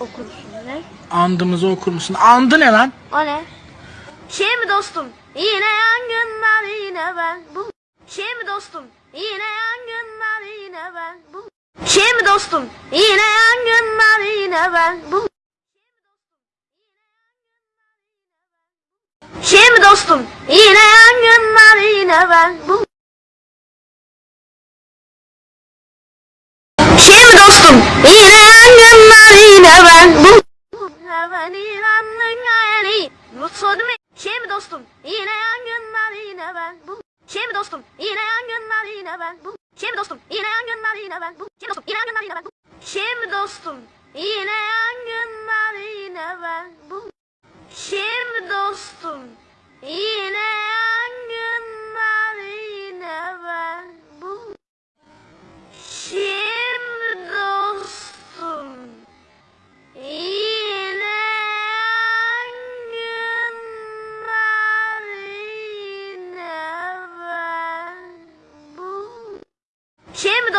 okursun ne? Andımızı okur musun? Andı ne lan? O ne? Şey mi dostum? Yine yangınlar yine ben. Bu şey mi dostum? Yine yangınlar yine ben. Bu şey mi dostum? Yine yangınlar yine ben. Bu şey mi dostum? Yine yangınlar yine ben. Bu şey mi dostum? Yine yangınlar mi? Şey mi dostum? Yine yangınlar yine ben. Bu şey mi dostum? Yine yangınlar yine ben. Bu şey mi dostum? Yine yangınlar yine ben. Bu şey mi dostum? Yine yangınlar yine ben. Bu şey mi dostum? Yine yangınlar yine ben.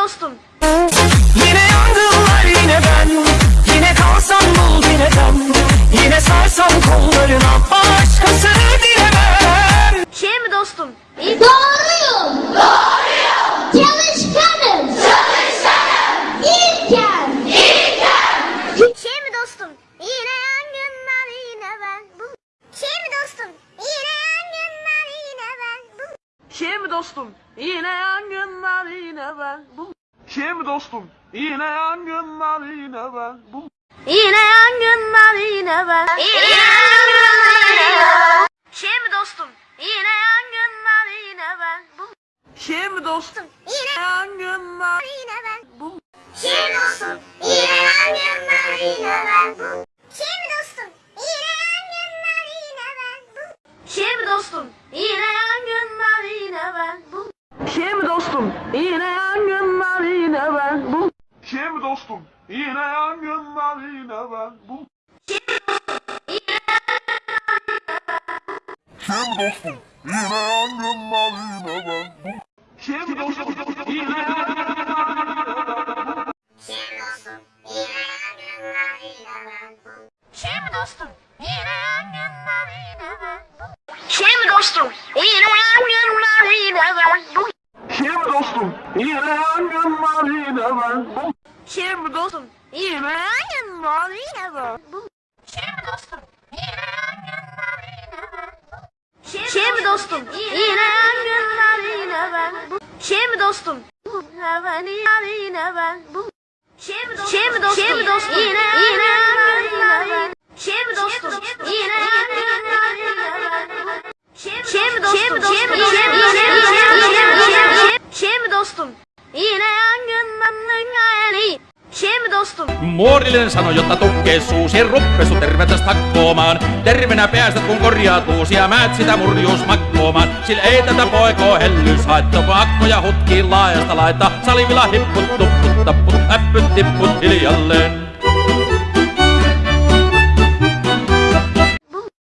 Dostum? Yine yangınlar yine ben Yine kalsam bul yine ben Yine sarsam kollarına Başkasını dilemem Şey mi dostum? İyi- Doğruyum. Doğruyum. Çalışkanım. Çalışkanım. İlkem. Şey mi dostum? Yine yangınlar yine ben. Bu şey mi dostum? Yine yangınlar yine ben. Bu Şey mi dostum? Yine yangınlar yine ben. Bu şey mi dostum? Yine yangınlar yine ben. Bu Yine yangınlar yine ben. Yine yangınlar yine ben. Şey mi dostum? Yine yangınlar yine ben. Bu şey mi dostum? yine Yangınlar yine ben. bu Şey mi dostum? Yine yangınlar yine ben. Bu Yine yangınlar yine ben. Bu mi dostum? Yine mi dostum? Yine ben. Bu mi dostum? Yine. Bu Şey mi dostum? Yine yangınlar yine ben. Bu mi dostum? Yine yangınlar yine ben. Bu mi dostum? Yine yangınlar yine ben. Bu şey mi dostum? Yine yangınlar yine ben. Bu şey mi dostum? Hemen yine ben. Şey mi dostum? Şey mi dostum? Şey mi dostum? Yine Muorillinen sanoi, jotta tukkee suusi ruppesu tervetäs takkoomaan. Tervenä päästät kun korjaatuus ja määt sitä murjuus makkoomaan. Sillä ei tätä poikoo hellys haettu, kun akkoja hutkiin laajasta laita. Salivilla hipput, tupput, tapput, äppyt, tipput hiljalleen.